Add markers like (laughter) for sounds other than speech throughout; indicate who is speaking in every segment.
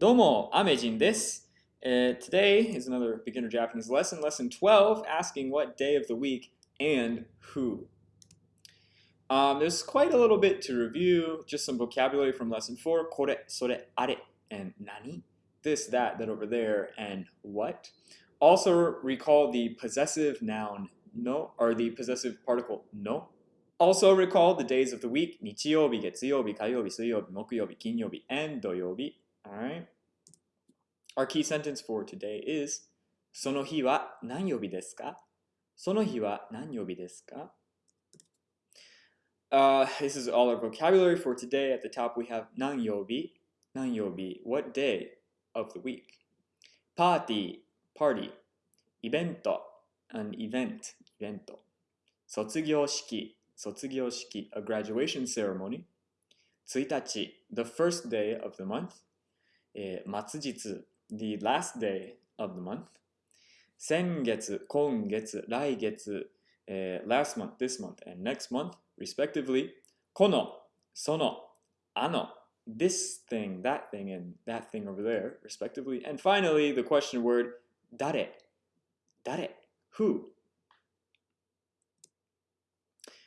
Speaker 1: Domo, I'm desu. Uh, today is another beginner Japanese lesson, lesson 12, asking what day of the week and who. Um, there's quite a little bit to review, just some vocabulary from lesson 4, kore, sore, are, and nani, this, that, that over there, and what. Also recall the possessive noun no, or the possessive particle no. Also recall the days of the week, nichiyobi, getsuyobi, kayobi, suyobi, mokuyobi, kinyobi, and doyobi, 曜日. Alright? Our key sentence for today is その日は何曜日ですかその日は何曜日ですか uh, This is all our vocabulary for today. At the top we have 何曜日 what day of the week? Party, party. イベント an event, イベント。卒業式、卒業式 a graduation ceremony. 1日 the first day of the month. えー、末日 the last day of the month. 先月、今月、来月、uh, last month, this month, and next month, respectively. この、その、あの、this thing, that thing, and that thing over there, respectively. And finally, the question word, 誰、誰, who.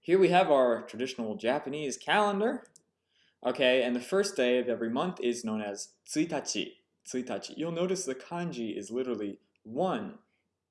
Speaker 1: Here we have our traditional Japanese calendar. Okay, and the first day of every month is known as tsuitachi. Tsuitachi. You'll notice the kanji is literally one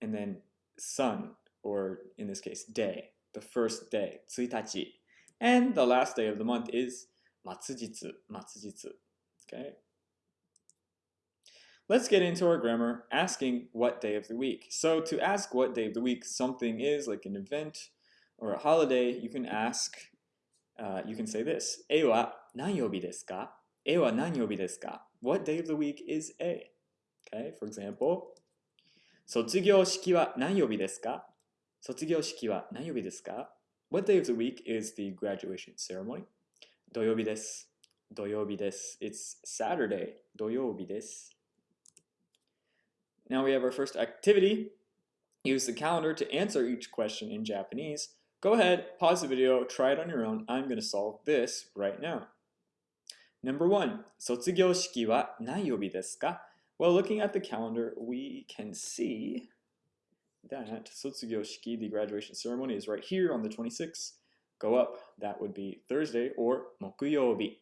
Speaker 1: and then sun, or in this case, day. The first day, tsuitachi. And the last day of the month is matsujitsu, matsujitsu. Okay. Let's get into our grammar asking what day of the week. So to ask what day of the week something is, like an event or a holiday, you can ask, uh, you can say this, 何曜日ですか?えは何曜日ですか? What day of the week is A? Okay, for example, 卒業式は何曜日ですか?卒業式は何曜日ですか? What day of the week is the graduation ceremony? 土曜日です。土曜日です。It's Saturday. 土曜日です。now we have our first activity. Use the calendar to answer each question in Japanese. Go ahead, pause the video, try it on your own. I'm going to solve this right now. Number one, 卒業式は何曜日ですか Well, looking at the calendar, we can see that 卒業式, the graduation ceremony, is right here on the 26th. Go up, that would be Thursday or 木曜日。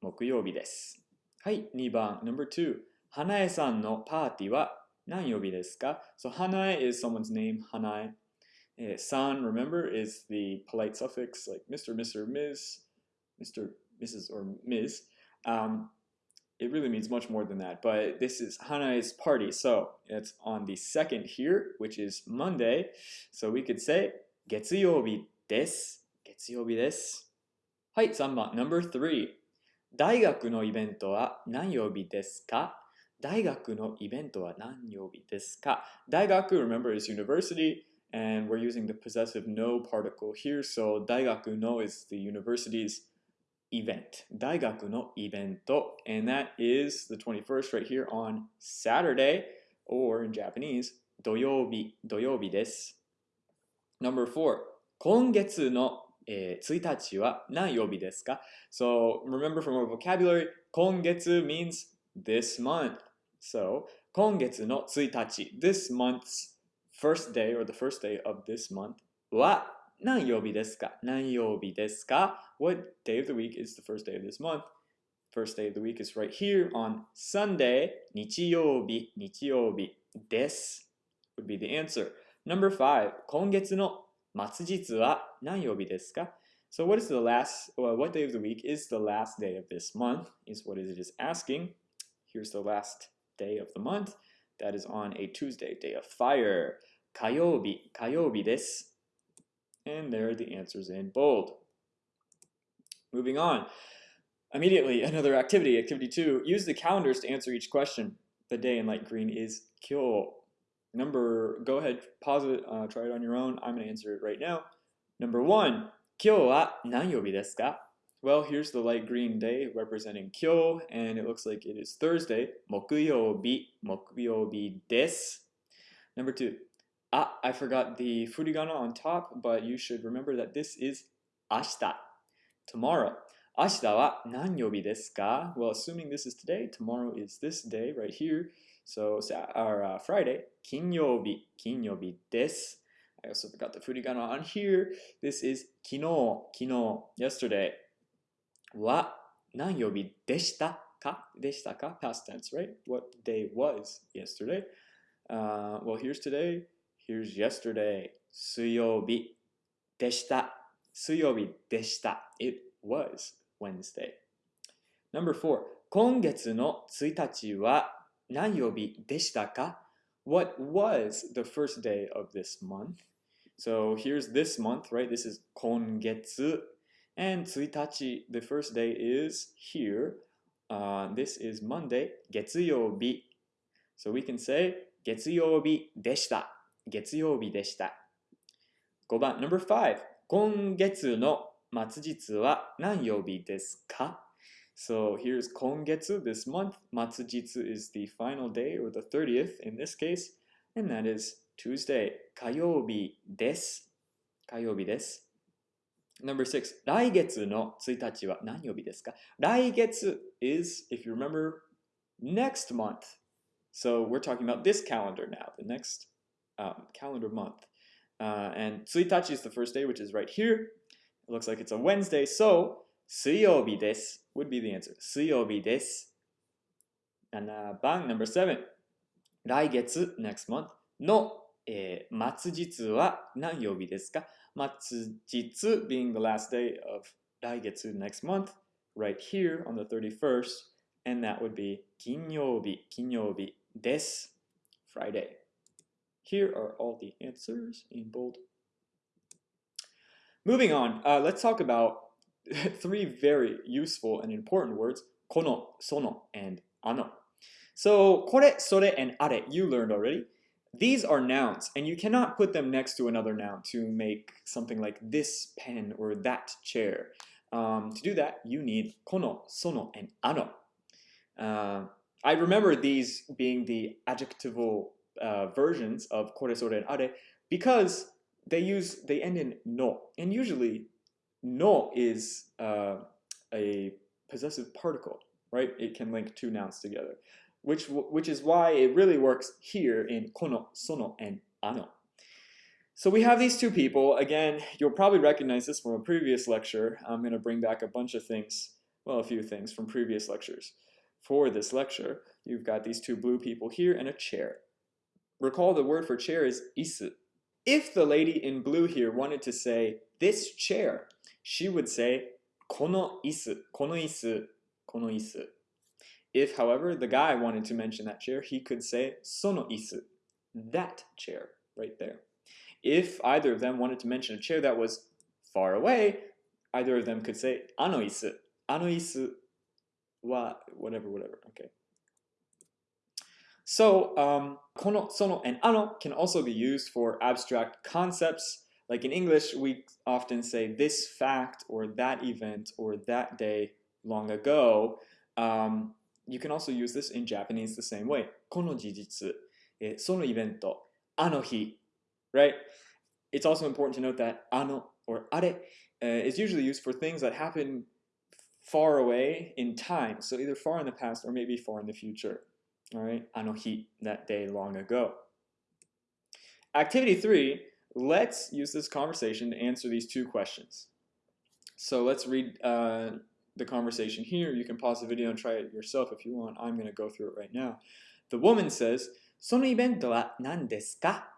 Speaker 1: 木曜日です。はい、2番、number two. 花江さんのパーティーは何曜日ですか So Hanae is someone's name, Hanae. Uh, san, remember, is the polite suffix like Mr., Mr., Ms., Mr., Mrs., or Ms. Um, it really means much more than that, but this is Hanae's party. So it's on the second here, which is Monday. So we could say 月曜日です。月曜日です。はい、3番、number three. 大学のイベントは何曜日ですか大学のイベントは何曜日ですか大学, remember, is university, and we're using the possessive no particle here, so 大学の is the university's event. 大学のイベント, and that is the 21st right here on Saturday, or in Japanese, 土曜日、土曜日です。Number four, 今月のえー、1日は何曜日ですか So remember from our vocabulary, 今月 means this month. So, 今月の1日 this month's first day or the first day of this month は 何曜日ですか何曜日ですか What day of the week is the first day of this month? First day of the week is right here on Sunday 日曜日日曜日です would be the answer. Number five 今月の末日は何曜日ですか So what is the last, well, what day of the week is the last day of this month is what it is asking. Here's the last day of the month. That is on a Tuesday, day of fire. 火曜日、火曜日です。 and there are the answers in bold. Moving on. Immediately, another activity, activity two, use the calendars to answer each question. The day in light green is kyo. Number, go ahead, pause it, uh, try it on your own. I'm gonna answer it right now. Number one, kyo wa nanyobi desu ka? Well, here's the light green day representing kyo, and it looks like it is Thursday, mokuyobi, mokuyobi desu. Number two, Ah, I forgot the furigana on top, but you should remember that this is ashita, tomorrow. Ashita wa nanyobi desu ka? Well, assuming this is today, tomorrow is this day right here. So, our uh, Friday, kinyobi, kinyobi desu. I also forgot the furigana on here. This is kino, kino, yesterday. Wa nanyobi deshita ka? Deshita ka? Past tense, right? What day was yesterday? Uh, well, here's today. Here's yesterday. 水曜日でした。水曜日でした。It was Wednesday. Number four. 今月の1日は何曜日でしたか What was the first day of this month? So here's this month, right? This is 今月 and 1日, the first day is here. Uh, this is Monday, 月曜日. So we can say 月曜日でした。 月曜日でした。5番、number 5. 今月の末日は何曜日ですか So here's 今月, this month. 末日 is the final day or the 30th in this case. And that is Tuesday. 火曜日です。火曜日です。Number 6. 来月の1日は何曜日ですか来月 is, if you remember, next month. So we're talking about this calendar now, the next um, calendar month. Uh, and 1日 is the first day, which is right here. It looks like it's a Wednesday, so 水曜日です would be the answer. 水曜日です。7番、number 7. 来月、next month の、えー、末日は何曜日ですか末日 being the last day of 来月 next month, right here on the 31st, and that would be 金曜日、金曜日です。Friday. here are all the answers in bold. Moving on, uh, let's talk about (laughs) three very useful and important words, kono, sono, and ano. So, kore, sore, and are, you learned already. These are nouns, and you cannot put them next to another noun to make something like this pen or that chair. Um, to do that, you need kono, sono, and ano. Uh, I remember these being the adjectival uh, versions of kore, sore, and are because they use they end in no, and usually no is uh, a possessive particle, right? It can link two nouns together, which which is why it really works here in kono, sono, and ano. So we have these two people. Again, you'll probably recognize this from a previous lecture. I'm going to bring back a bunch of things, well, a few things from previous lectures for this lecture. You've got these two blue people here and a chair. Recall the word for chair is isu. If the lady in blue here wanted to say this chair, she would say kono isu, kono isu, kono isu. If, however, the guy wanted to mention that chair, he could say sono isu, that chair right there. If either of them wanted to mention a chair that was far away, either of them could say ano isu, ano isu wa whatever, whatever. Okay. So, um, kono, sono, and ano can also be used for abstract concepts. Like in English, we often say this fact or that event or that day long ago. Um, you can also use this in Japanese the same way. Kono jijitsu, eh, sono evento, ano hi, right? It's also important to note that ano or are uh, is usually used for things that happen far away in time. So either far in the past or maybe far in the future All right, anohi, that day long ago. Activity three, let's use this conversation to answer these two questions. So let's read uh, the conversation here. You can pause the video and try it yourself if you want. I'm going to go through it right now. The woman says, そのイベントは何ですか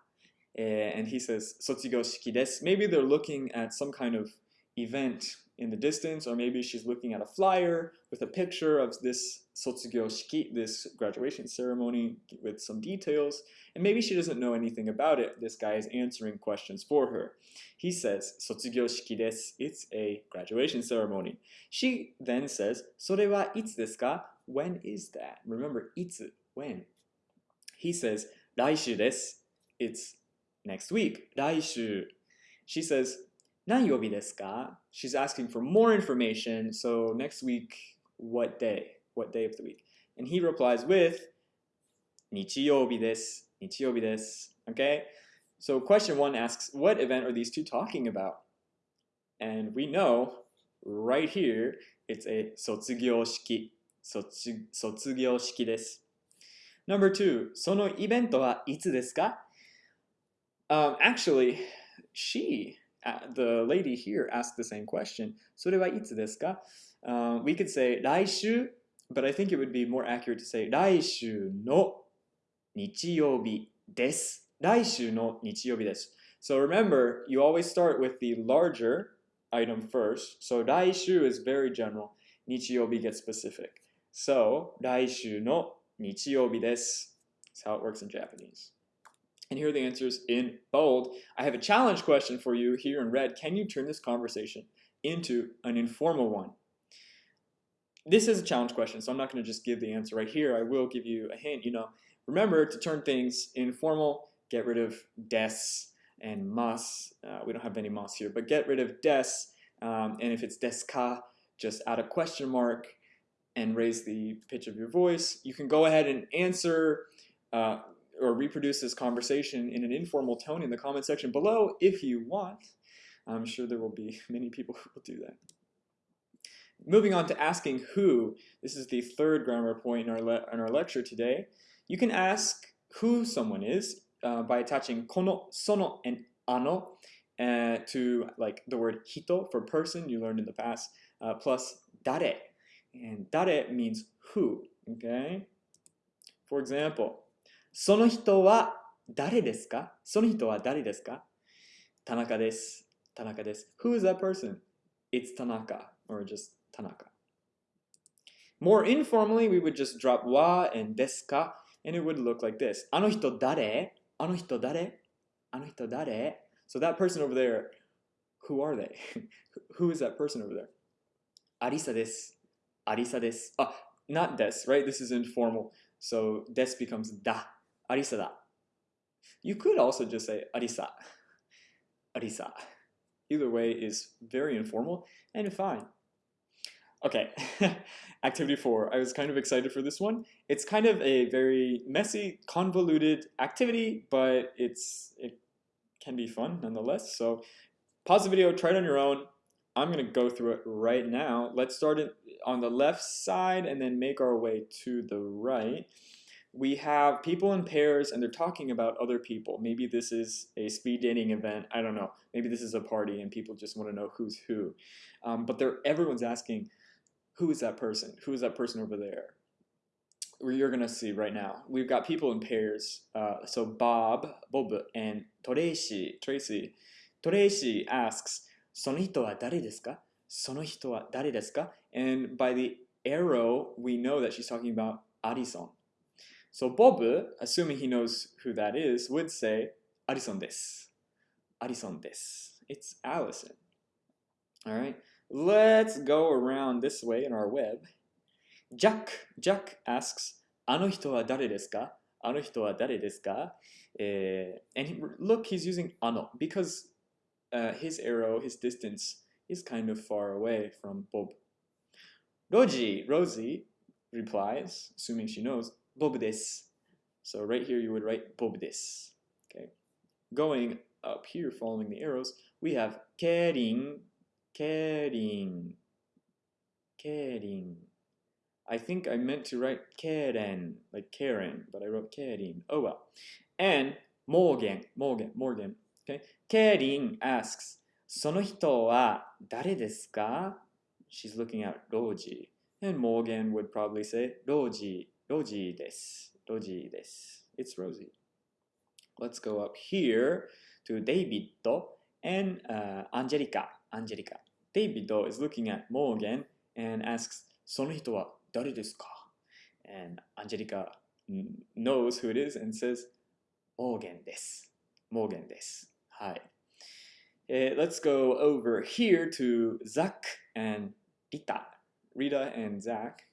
Speaker 1: And he says, 卒業式です. Maybe they're looking at some kind of event in the distance, or maybe she's looking at a flyer with a picture of this sotsugyo shiki, this graduation ceremony with some details, and maybe she doesn't know anything about it. This guy is answering questions for her. He says, sotsugyo shiki desu, it's a graduation ceremony. She then says, sore wa itsu desu ka? When is that? Remember, itsu, when. He says, raishu desu, it's next week, raishu. She says, 何曜日ですか She's asking for more information. So next week, what day? What day of the week? And he replies with 日曜日です。日曜日です。Okay? So question one asks, what event are these two talking about? And we know right here, It's a 卒業式。卒卒業式です。Number two, そのイベントはいつですか um, Actually, she, uh, the lady here, asked the same question. それはいつですか uh, We could say 来週 but I think it would be more accurate to say 来週の日曜日です。来週の日曜日です。So remember, you always start with the larger item first. So 来週 is very general. 日曜日 gets specific. So 来週の日曜日です. That's how it works in Japanese. And here are the answers in bold. I have a challenge question for you here in red. Can you turn this conversation into an informal one? This is a challenge question, so I'm not going to just give the answer right here. I will give you a hint. You know, remember to turn things informal, get rid of des and mas. Uh, we don't have any mas here, but get rid of des. Um, and if it's des ka, just add a question mark and raise the pitch of your voice. You can go ahead and answer uh, or reproduce this conversation in an informal tone in the comment section below if you want. I'm sure there will be (laughs) many people who will do that. Moving on to asking who, this is the third grammar point in our, in our lecture today. You can ask who someone is uh, by attaching kono, sono, and ano uh, to like the word hito for person you learned in the past, uh, plus dare. And dare means who, okay? For example, その人は誰ですかその人は誰ですか田中です。田中です。Who is that person? It's Tanaka, or just Tanaka. More informally, we would just drop wa and desu ka, and it would look like this. あの人誰あの人誰あの人誰 So that person over there, who are they? (laughs) who is that person over there? アリサです。アリサです。Ah, not des, right? This is informal. So des becomes da. Arisa da. You could also just say arisa. Arisa. Either way is very informal and fine. Okay, (laughs) activity four. I was kind of excited for this one. It's kind of a very messy, convoluted activity, but it's it can be fun nonetheless. So pause the video, try it on your own. I'm gonna go through it right now. Let's start it on the left side and then make our way to the right we have people in pairs and they're talking about other people. Maybe this is a speed dating event. I don't know. Maybe this is a party and people just want to know who's who. Um, but they're, everyone's asking, who is that person? Who is that person over there? You're going to see right now. We've got people in pairs. Uh, so Bob, Bob, and Tracy, Tracy. Tracy asks, その人は誰ですか?その人は誰ですか? And by the arrow, we know that she's talking about Addison. So Bob, assuming he knows who that is, would say, Arison des. Arison des. It's Allison. All right, let's go around this way in our web. Jack, Jack asks, あの人は誰ですか?あの人は誰ですか? Uh, and he, look, he's using ano because uh, his arrow, his distance, is kind of far away from Bob. Roji, Rosie replies, assuming she knows, Bob des. So right here you would write Bob des. Okay. Going up here, following the arrows, we have Kering, Kering, Kering. I think I meant to write Karen, like Karen, but I wrote Kering. Oh well. And Morgan, Morgan, Morgan. Okay. Kering asks, その人は誰ですか? She's looking at Roji. And Morgan would probably say, Roji, Roji des. Roji des. It's Rosie. Let's go up here to David and uh, Angelica. Angelica. David is looking at Morgan and asks, その人は誰ですか? And Angelica knows who it is and says, Morgan です. Morgan です. Hi. Uh, let's go over here to Zach and Rita. Rita and Zach.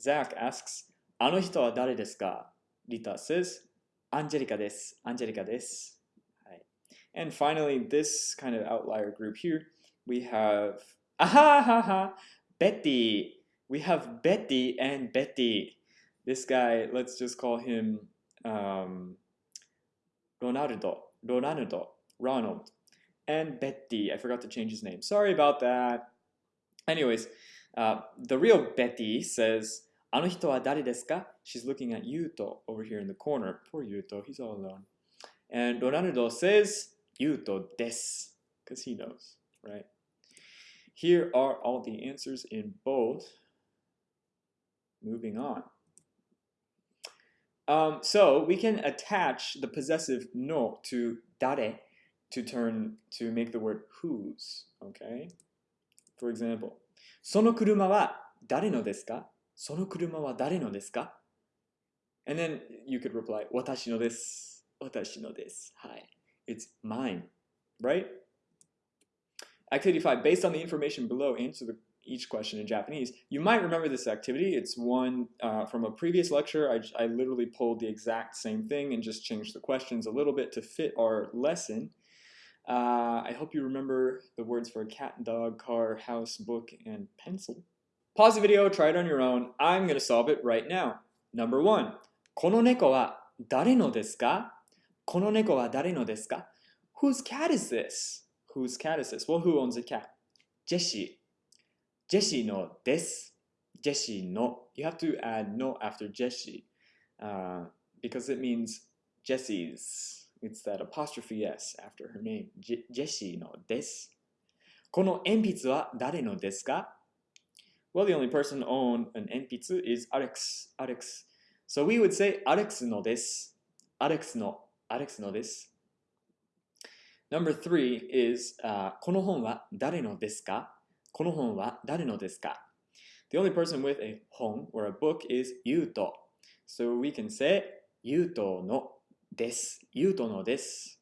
Speaker 1: Zach asks, あの人は誰ですか Rita says, アンジェリカです。アンジェリカです。はい。And finally, this kind of outlier group here, we have, (laughs) ahahaha, Betty. We have Betty and Betty. This guy, let's just call him um, Ronaldo. Ronaldo. Ronald. And Betty. I forgot to change his name. Sorry about that. Anyways, Uh, the real Betty says, あの人は誰ですか? She's looking at Yuto over here in the corner. Poor Yuto, he's all alone. And Ronaldo says, Yuto des, because he knows, right? Here are all the answers in both. Moving on. Um, so we can attach the possessive no to dare to turn to make the word whose. Okay. For example, その車は誰のですか その車は誰のですか And then you could reply 私のです。私のです。はい。It's mine. Right? Activity 5. Based on the information below, answer the each question in Japanese. You might remember this activity. It's one uh, from a previous lecture. I, I literally pulled the exact same thing and just changed the questions a little bit to fit our lesson. Uh, I hope you remember the words for cat, dog, car, house, book, and pencil. Pause the video, try it on your own. I'm going to solve it right now. Number one. この猫は誰のですかこの猫は誰のですか Whose cat is this? Whose cat is this? Well, who owns a cat? Jessie. ジェシーのです。ジェシーの。You have to add no after Jessie uh, because it means Jessie's. It's that apostrophe S after her name. ジェシーのです。この鉛筆は誰のですか Well, the only person to own an 鉛筆 is Alex. Alex. So we would say Alex no です。Alex no. Alex no です。Number three is、uh, この本は誰のですかこの本は誰のですか The only person with a 本 or a book is ゆうと。So we can say ゆうとのです。ゆうとのです。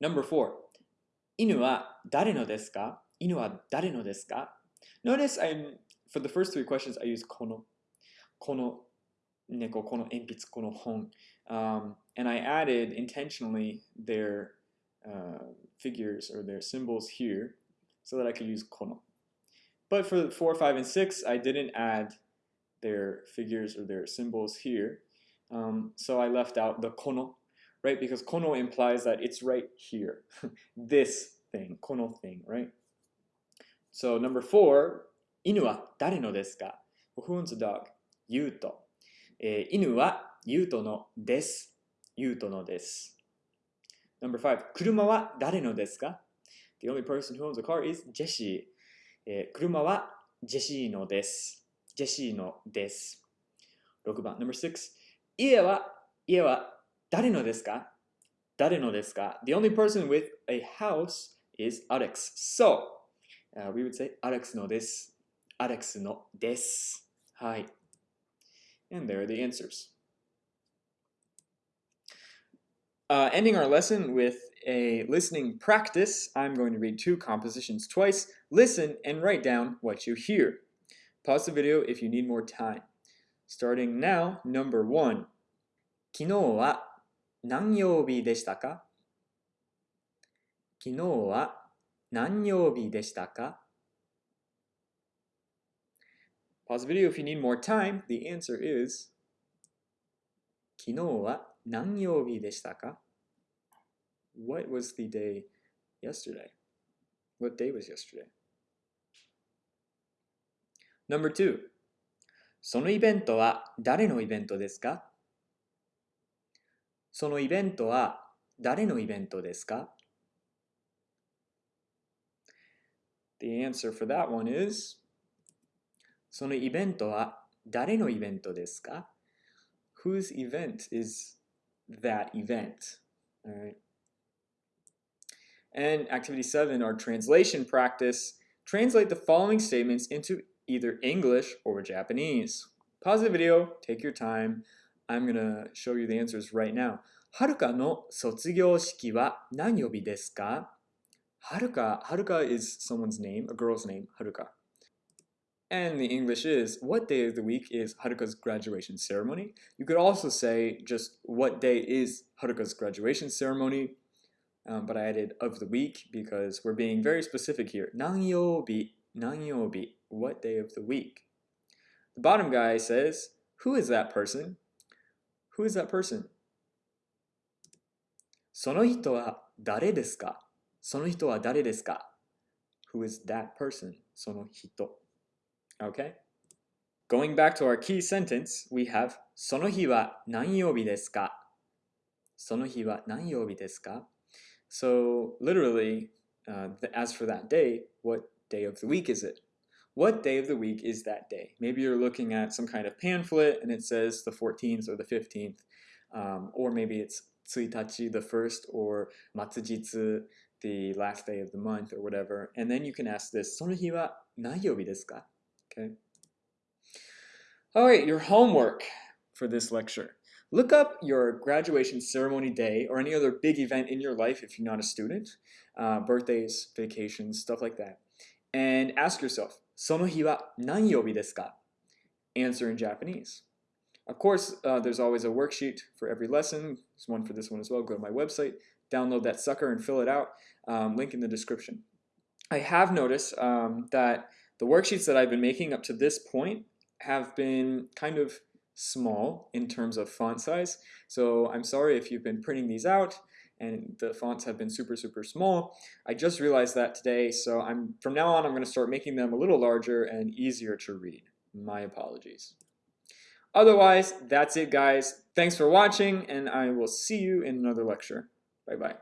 Speaker 1: Number four 犬は誰のですか 犬は誰のですか Notice I'm, for the first three questions I use この。この猫、この鉛筆、この本。Um, and I added intentionally their uh, figures or their symbols here so that I could use kono. But for 4, 5, and 6, I didn't add their figures or their symbols here. Um, so I left out the kono, right? Because kono implies that it's right here. (laughs) this thing, kono thing, right? So number 4, inu wa dare no desu ka? Who owns a dog? Yuto. Eh, inu wa Yuto no desu. Yuto no desu. Number five, 車は誰のですか ?The only person who owns a car is ジェシー。えー、車はジェシーのです。ジェシーのです。6番、Number six, 家は、家は誰のですか誰のですか ?The only person with a house is Alex. So, uh, we would say アレックスのです。アレックスのです。はい。And there are the answers. Uh, ending our lesson with a listening practice, I'm going to read two compositions twice. Listen and write down what you hear. Pause the video if you need more time. Starting now, number one. 昨日は何曜日でしたか昨日は 何曜日でしたか Pause the video if you need more time. The answer is 昨日は何曜日でしたか What was the day yesterday? What day was yesterday? Number two そのイベントは誰のイベントですかそのイベントは誰のイベントですか The answer for that one is そのイベントは誰のイベントですか Whose event is that event. All right. And activity seven, our translation practice. Translate the following statements into either English or Japanese. Pause the video, take your time. I'm going to show you the answers right now. はるかの卒業式は何曜日ですか はるか、はるか is someone's name, a girl's name, はるか。and the English is, what day of the week is Haruka's graduation ceremony? You could also say just what day is Haruka's graduation ceremony, um, but I added of the week because we're being very specific here. Nanyobi, nanyobi, what day of the week? The bottom guy says, who is that person? Who is that person? その人は誰ですか その人は誰ですか Who is that person? その人。Okay? Going back to our key sentence, we have その日は何曜日ですかその日は何曜日ですか So literally, uh, as for that day, what day of the week is it? What day of the week is that day? Maybe you're looking at some kind of pamphlet and it says the 14th or the 15th, um, or maybe it's 1日, the first, or matsujitsu, the last day of the month, or whatever. And then you can ask this, その日は何曜日ですか? Okay. All right, your homework for this lecture. Look up your graduation ceremony day or any other big event in your life if you're not a student, uh, birthdays, vacations, stuff like that, and ask yourself, その日は何曜日ですか? Answer in Japanese. Of course, uh, there's always a worksheet for every lesson. There's one for this one as well. Go to my website, download that sucker and fill it out. Um, link in the description. I have noticed um, that the worksheets that I've been making up to this point have been kind of small in terms of font size. So I'm sorry if you've been printing these out and the fonts have been super, super small. I just realized that today, so I'm from now on I'm going to start making them a little larger and easier to read. My apologies. Otherwise, that's it guys. Thanks for watching and I will see you in another lecture. Bye-bye.